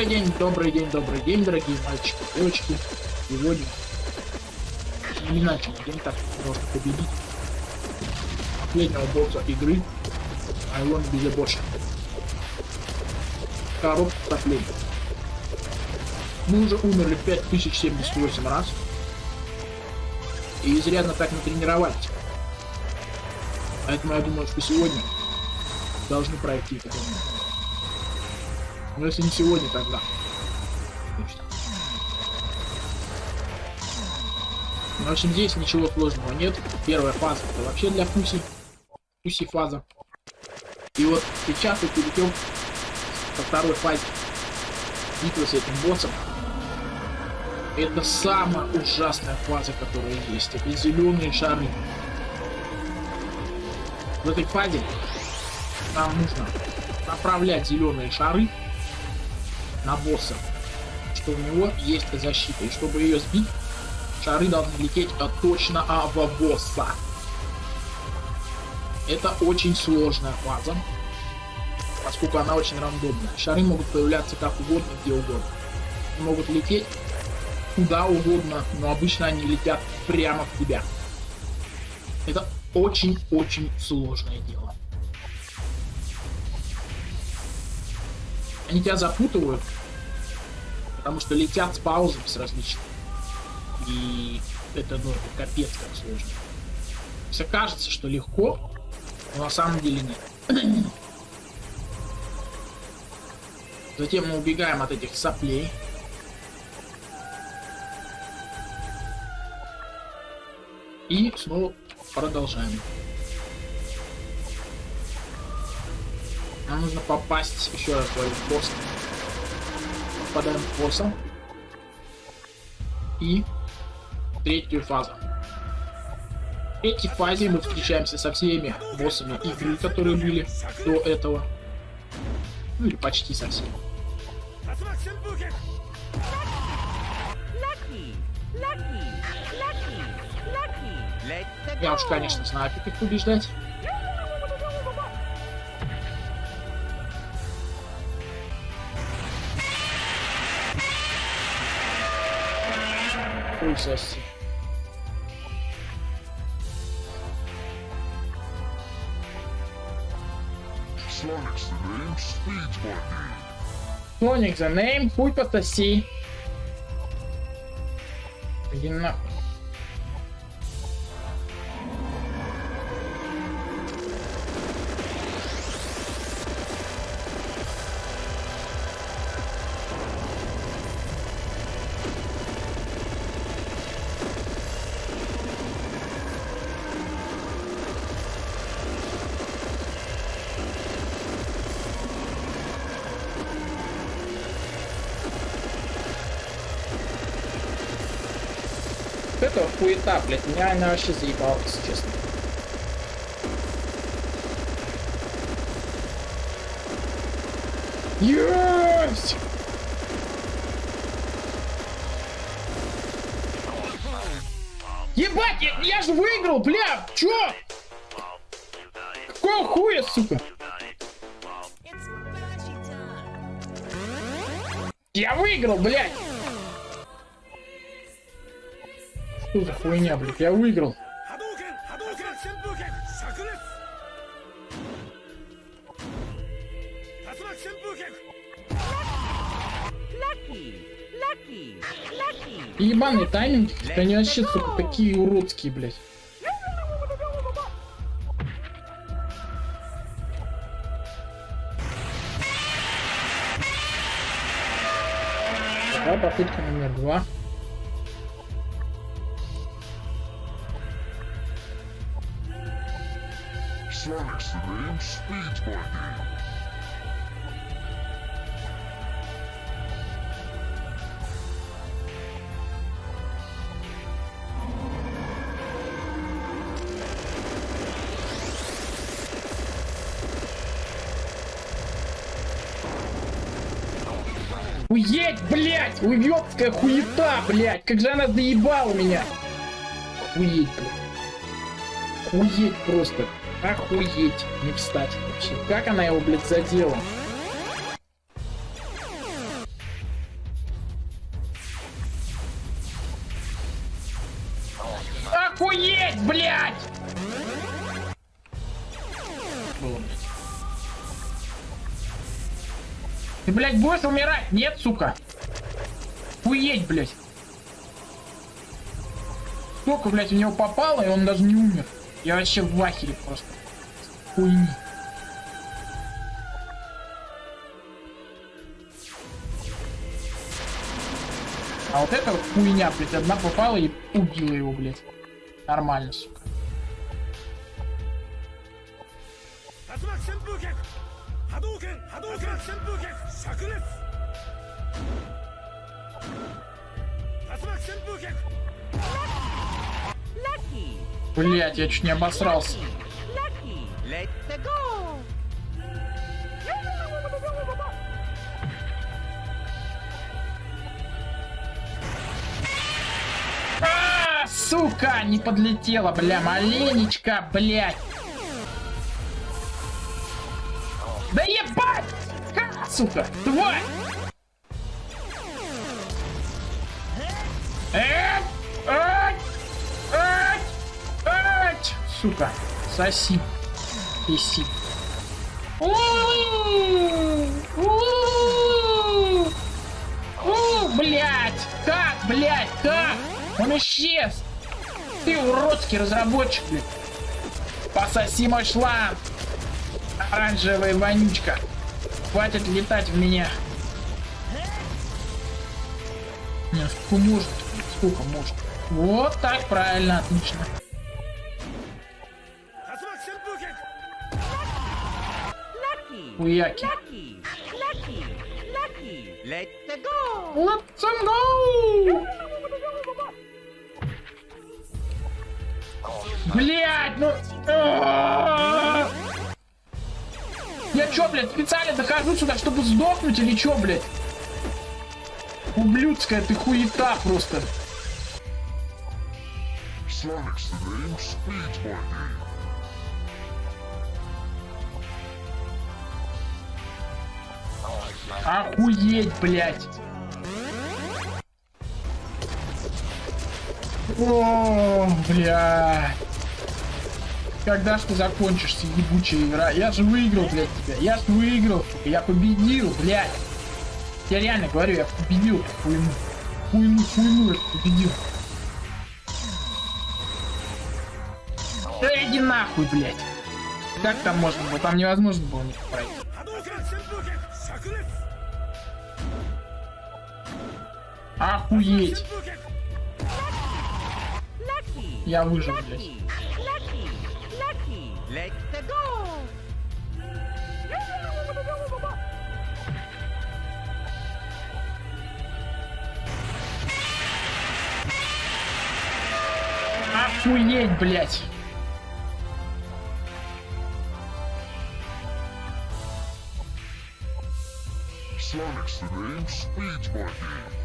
Добрый день, добрый день, добрый день, дорогие мальчики, девочки. Сегодня не иначе день так можно победить последнего босса игры Айлон Безебоша. Коробка соплей. Мы уже умерли 5078 раз. И изрядно так натренировались. Поэтому я думаю, что сегодня должны пройти это. Но если не сегодня, тогда. Ну, в общем, здесь ничего сложного нет. Первая фаза это вообще для пуси. Пуси фаза. И вот сейчас я перейдем ко второй фазе. Битва с этим боссом. Это самая ужасная фаза, которая есть. Это зеленые шары. В этой фазе нам нужно направлять зеленые шары на босса, что у него есть защита. И чтобы ее сбить, шары должны лететь а, точно а, в босса. Это очень сложная фаза, поскольку она очень рандомная. Шары могут появляться как угодно, где угодно. Они могут лететь куда угодно, но обычно они летят прямо в тебя. Это очень-очень сложное дело. Они тебя запутывают, потому что летят с паузами с различными. И это, ну, капец как сложно. Все кажется, что легко, но на самом деле нет. Затем мы убегаем от этих соплей. И снова продолжаем. Нам нужно попасть еще раз говорю, в босса. Попадаем в босса. И третью фазу. В третьей фазе мы встречаемся со всеми боссами игры, которые были до этого. Ну или почти со всеми. Я уж, конечно, знаю, как их побеждать. Соси. Соник за name, хуй пососи. Иди нахуй. Хуета, блядь. Меня она вообще заебала, если честно. Есть! Ебать, я, я же выиграл, бля! Чё? Какого хуя, сука? Я выиграл, блядь! Что за хуйня, блядь? Я выиграл. Ебаный тайминг, они вообще, сука, такие уродские, блядь. Давай попытка номер два. Sonic's the name, my name. Уедь, блядь! Уебская хуета, блядь! Как же она заебала меня! Уедь, блядь. Уедь просто. Охуеть, не встать вообще. Как она его, блядь, задела? Охуеть, блядь! Было, блядь. Ты, блядь, будешь умирать? Нет, сука. Охуеть, блядь. Сколько, блядь, у него попало, и он даже не умер. Я вообще в ахере просто. Хуйни. А вот это вот хуйня, блядь, одна попала и убила его, блядь. Нормально, сука. Lucky! Блядь, я чуть не обосрался. А, сука, не подлетела, бля, маленечко, блядь. Да ебать! Ха, сука, тварь! Сука, соси. Писи. У, блядь! Как, блядь, как? Он исчез! Ты уродский разработчик, блядь! Пососи мой шланг! Оранжевая вонючка! Хватит летать в меня! Не, сколько может? Сколько может? Вот так, правильно, отлично. Lucky! Let's go! Блять, ну... А-а-а! Я чё, блядь, специально дохожу сюда, чтобы сдохнуть или чё, блядь? Ублюдская ты хуета просто. Sonic's the name, speed's my name. Охуеть, блядь. О, блядь. Когда ж ты закончишься, ебучая игра? Я же выиграл, блядь, тебя. Я же выиграл. Я победил, блядь. Я реально говорю, я победил хуйну. Хуйну, хуйну я победил. Да иди нахуй, блядь. Как там можно было? Там невозможно было не пройти. Охуеть! Я выжил, здесь. Охуеть, блядь! Sonic's name, Speed Monkey.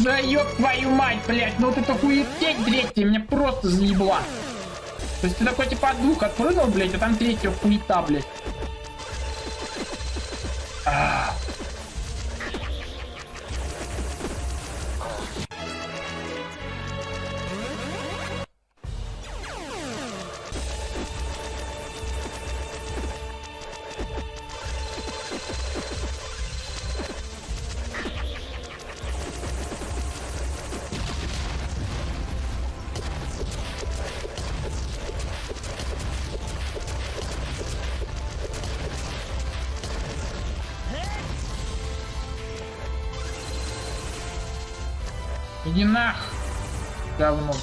Да ёб твою мать, блядь, ну вот это хуетень третья меня просто заебла. То есть ты такой типа от двух отпрыгнул, блядь, а там третья хуета, блядь. А. Иди нах! Говно.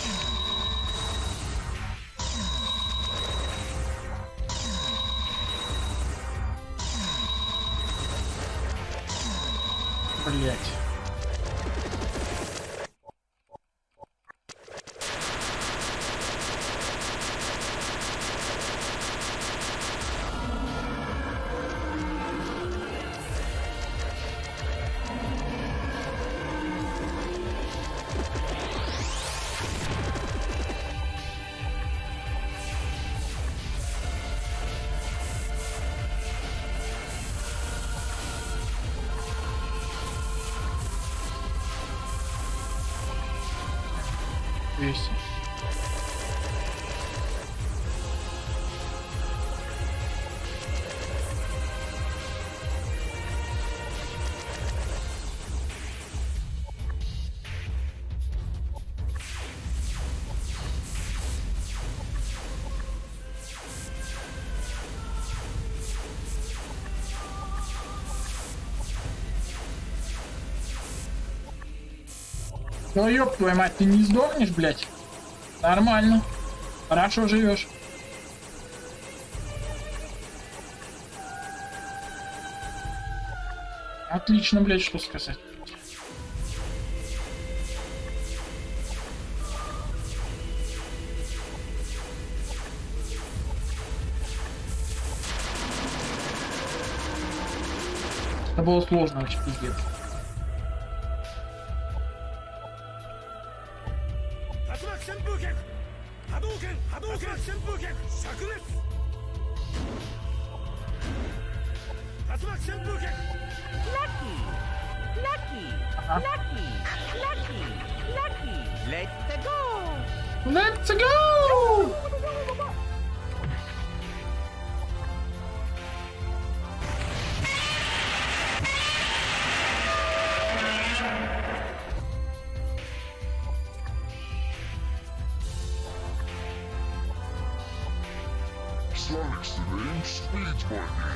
Блять. Isso. Ну ёб твою мать, ты не сдохнешь, блядь? Нормально. Хорошо живешь. Отлично, блядь, что сказать. Это было сложно, очень пиздец. Speed's my.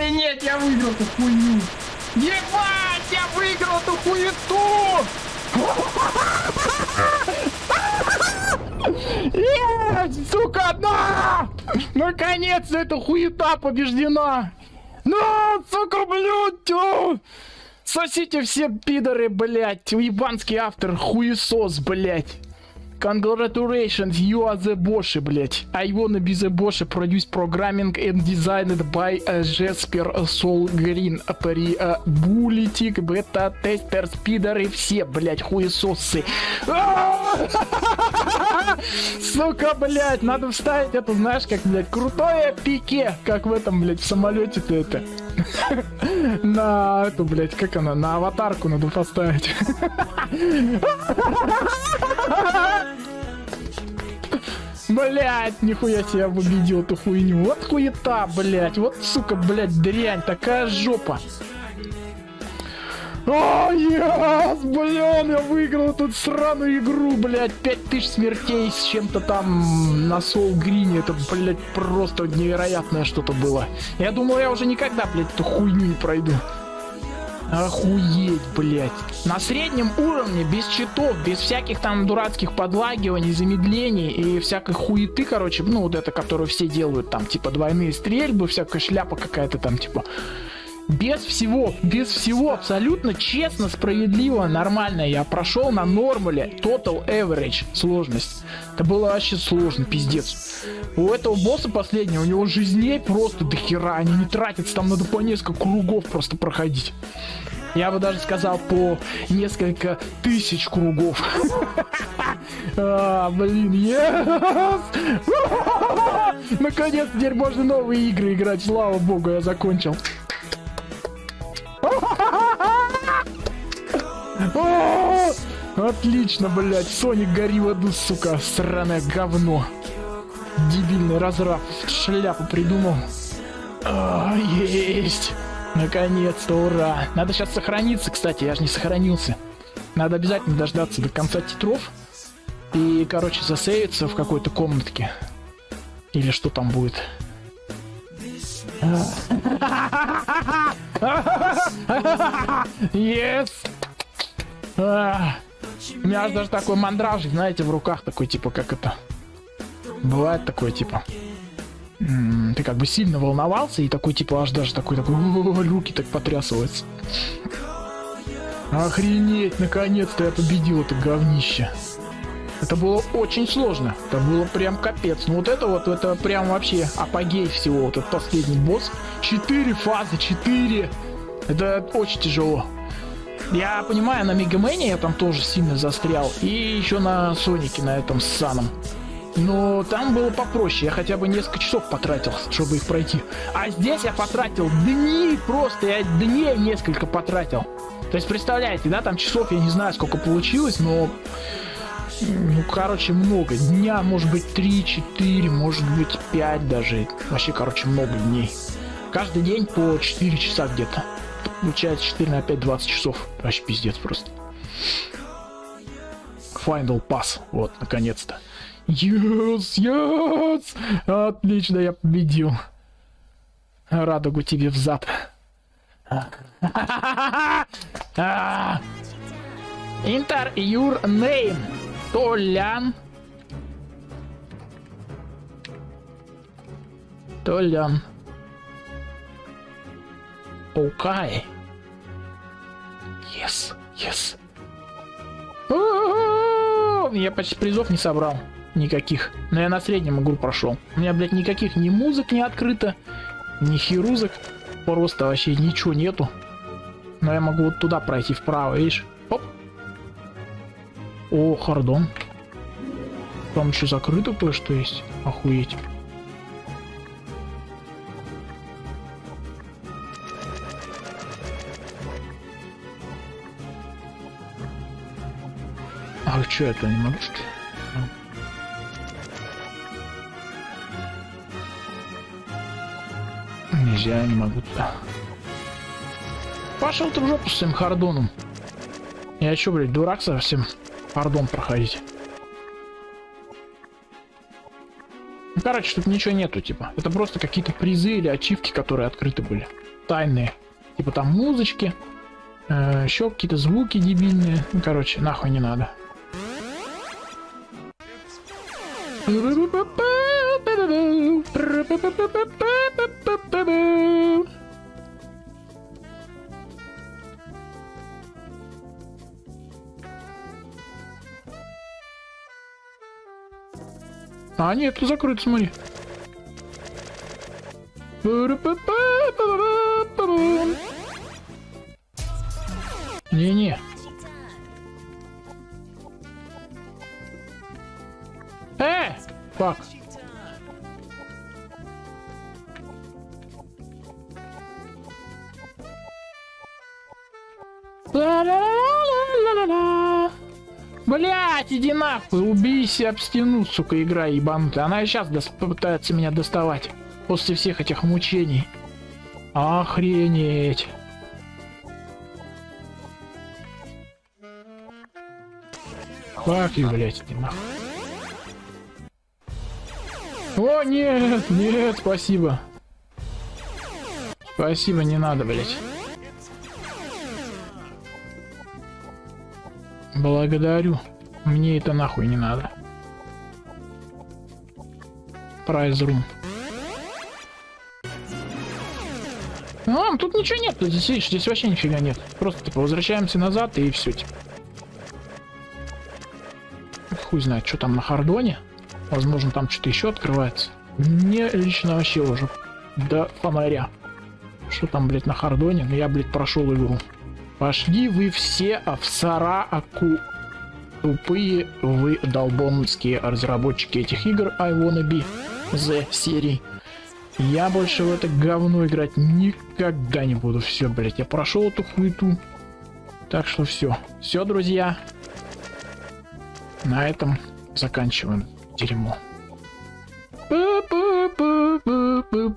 Охренеть, я выиграл эту хуйню! Ебать, я выиграл эту хуету! Есть, сука, да! Наконец-то эта хуета побеждена! Ну, сука, блядь! Сосите все пидоры, блядь! Ебанский автор, хуесос, блядь! Congratulations, you are the Bosch, блять. I wanna be the Bosch, produced programming and designed by uh, Jasper Soul Green. При uh, Булитик, бета, тестер, спидеры, все, блять, хуесосы. Сука, блять, надо вставить это, знаешь, как, блять, крутое пике, как в этом, блять, в самолете-то это. На эту, блять, как она, на аватарку надо поставить. Блять, нихуя себе победил эту хуйню. Вот хуета, блять. Вот, сука, блять, дрянь. Такая жопа. О, yes, блин, я выиграл эту сраную игру, блядь, 5000 смертей с чем-то там на Soul Green, это, блядь, просто невероятное что-то было. Я думал, я уже никогда, блядь, эту хуйню не пройду. Охуеть, блядь. На среднем уровне, без читов, без всяких там дурацких подлагиваний, замедлений и всякой хуеты, короче, ну вот это, которую все делают, там, типа, двойные стрельбы, всякая шляпа какая-то там, типа, без всего, без всего, абсолютно честно, справедливо, нормально. Я прошел на нормале Total Average сложность. Это было вообще сложно, пиздец. У этого босса последнего, у него жизней просто до хера, они не тратятся, там надо по несколько кругов просто проходить. Я бы даже сказал по несколько тысяч кругов. А, блин, yes! Наконец, теперь можно новые игры играть. Слава богу, я закончил. Отлично, блядь. Соник, гори в аду, сука. Сраное говно. Дебильный разраб. Шляпу придумал. А, есть. Наконец-то, ура. Надо сейчас сохраниться, кстати. Я же не сохранился. Надо обязательно дождаться до конца титров. И, короче, засейвиться в какой-то комнатке. Или что там будет. Yes! У меня аж даже такой мандражик, знаете, в руках такой, типа, как это... Бывает такое, типа... Ты как бы сильно волновался, и такой, типа, аж даже такой, такой, «О, руки так потрясываются. Охренеть, наконец-то я победил это говнище. Это было очень сложно. Это было прям капец. Ну вот это вот, это прям вообще апогей всего. Вот этот последний босс. Четыре фазы, четыре. Это очень тяжело. Я понимаю, на Мегамене я там тоже сильно застрял. И еще на Сонике, на этом ссаном. Но там было попроще. Я хотя бы несколько часов потратил, чтобы их пройти. А здесь я потратил дни просто. Я дней несколько потратил. То есть, представляете, да, там часов я не знаю, сколько получилось, но ну, короче, много. Дня, может быть, 3-4, может быть, 5 даже. Вообще, короче, много дней. Каждый день по 4 часа где-то. Получается 4 на 5, 20 часов. Вообще пиздец просто. Final Pass. Вот, наконец-то. Yes, yes! Отлично, я победил. Радугу тебе в зад. Enter your name. Толян. Толян. Окей. Yes, yes. Я почти призов не собрал. Никаких. Но я на среднем игру прошел. У меня, блядь, никаких ни музык не открыто, ни хирузок. Просто вообще ничего нету. Но я могу вот туда пройти вправо, видишь? Оп. О, хардон. Там еще закрыто кое-что есть. Охуеть. А что это не могу что? Нельзя, не могу туда. Пошел ты в жопу с своим хардоном. Я чё, блядь, дурак совсем? Хардон проходить. Ну, короче, тут ничего нету, типа. Это просто какие-то призы или ачивки, которые открыты были. Тайные. Типа там музычки. Э, еще какие-то звуки дебильные. Ну, короче, нахуй не надо. А, нет, закрыто, смотри. Не-не. Убейся об стену, сука, игра ебанутая. Она сейчас попытается меня доставать. После всех этих мучений. Охренеть. Фак you, блять, иди нахуй. О, нет, нет, спасибо. Спасибо, не надо, блять. Благодарю. Мне это нахуй не надо. Прайс рум. А, тут ничего нет, здесь видишь, здесь вообще нифига нет. Просто типа возвращаемся назад и все типа. Хуй знает, что там на хардоне. Возможно, там что-то еще открывается. Мне лично вообще уже до фонаря. Что там, блядь, на хардоне? Ну я, блядь, прошел игру. Пошли вы все в Сарааку. Тупые вы долбонские разработчики этих игр I Wanna Be The серии. Я больше в это говно играть никогда не буду. Все, блять, я прошел эту хуету. Так что все. Все, друзья. На этом заканчиваем дерьмо. Пу-пу-пу-пу-пу.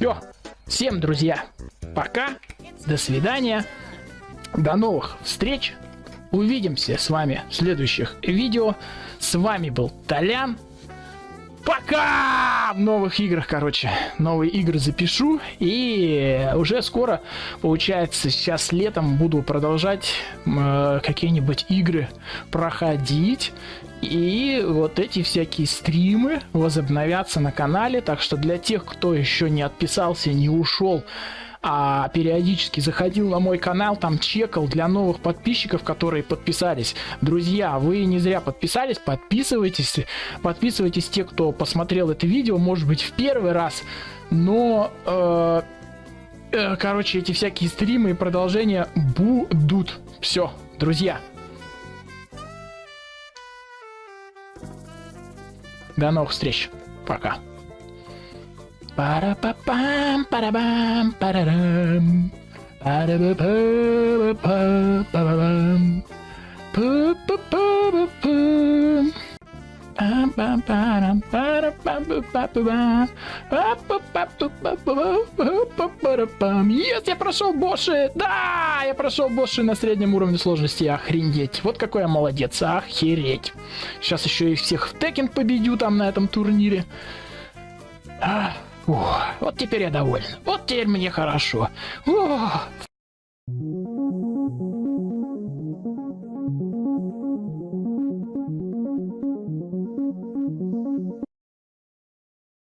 Все. Всем, друзья, пока. До свидания. До новых встреч. Увидимся с вами в следующих видео. С вами был Толян. Пока! В новых играх, короче. Новые игры запишу. И уже скоро, получается, сейчас летом буду продолжать э, какие-нибудь игры проходить. И вот эти всякие стримы возобновятся на канале. Так что для тех, кто еще не отписался, не ушел, а периодически заходил на мой канал, там чекал для новых подписчиков, которые подписались. Друзья, вы не зря подписались, подписывайтесь. Подписывайтесь те, кто посмотрел это видео, может быть, в первый раз. Но... Э, э, короче, эти всякие стримы и продолжения будут. Все, друзья. До новых встреч. Пока. Пара-па-пам, пара-бам, парарам. Пара-ба-па-па-па-па-пам. Пу-пу-пу-пу-пум. Пам-пам-парам, пара-пам-пу-па-пу-пам. Пам-пу-па-пу-па-пу-па-пам. Yes, я прошел боссы! Да, я прошел боссы на среднем уровне сложности. Охренеть. Вот какой я молодец. Охереть. Сейчас еще и всех в Теkken победю там на этом турнире. А, ух, вот теперь я доволен. Вот теперь мне хорошо. Ух.